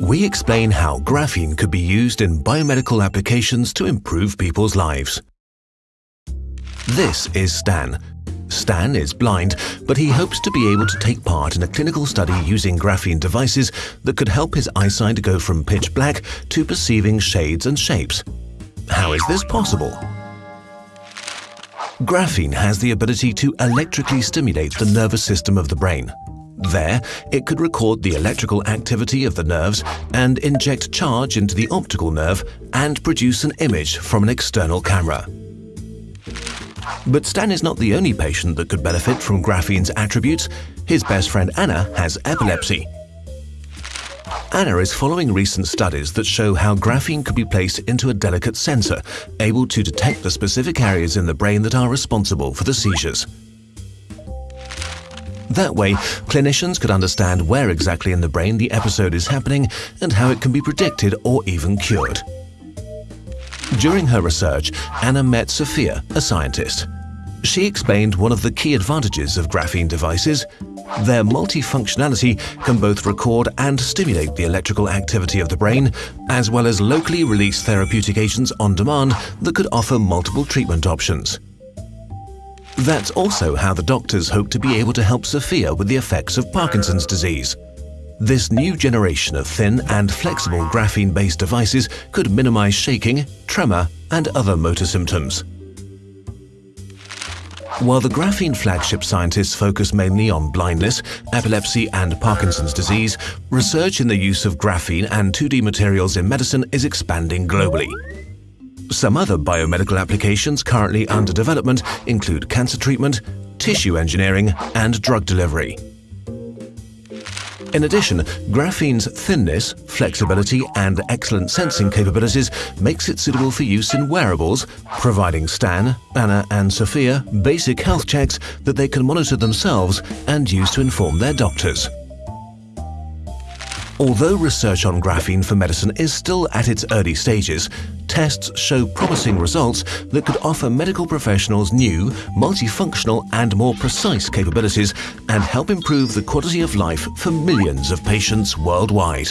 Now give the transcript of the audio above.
we explain how graphene could be used in biomedical applications to improve people's lives. This is Stan. Stan is blind, but he hopes to be able to take part in a clinical study using graphene devices that could help his eyesight go from pitch black to perceiving shades and shapes. How is this possible? Graphene has the ability to electrically stimulate the nervous system of the brain. There, it could record the electrical activity of the nerves and inject charge into the optical nerve and produce an image from an external camera. But Stan is not the only patient that could benefit from graphene's attributes. His best friend Anna has epilepsy. Anna is following recent studies that show how graphene could be placed into a delicate sensor, able to detect the specific areas in the brain that are responsible for the seizures. That way, clinicians could understand where exactly in the brain the episode is happening and how it can be predicted or even cured. During her research, Anna met Sophia, a scientist. She explained one of the key advantages of graphene devices. Their multifunctionality can both record and stimulate the electrical activity of the brain, as well as locally release therapeutic agents on demand that could offer multiple treatment options. That's also how the doctors hope to be able to help Sophia with the effects of Parkinson's disease. This new generation of thin and flexible graphene-based devices could minimize shaking, tremor, and other motor symptoms. While the graphene flagship scientists focus mainly on blindness, epilepsy and Parkinson's disease, research in the use of graphene and 2D materials in medicine is expanding globally. Some other biomedical applications currently under development include cancer treatment, tissue engineering, and drug delivery. In addition, graphene's thinness, flexibility, and excellent sensing capabilities makes it suitable for use in wearables, providing Stan, Anna, and Sophia basic health checks that they can monitor themselves and use to inform their doctors. Although research on graphene for medicine is still at its early stages, tests show promising results that could offer medical professionals new, multifunctional and more precise capabilities and help improve the quality of life for millions of patients worldwide.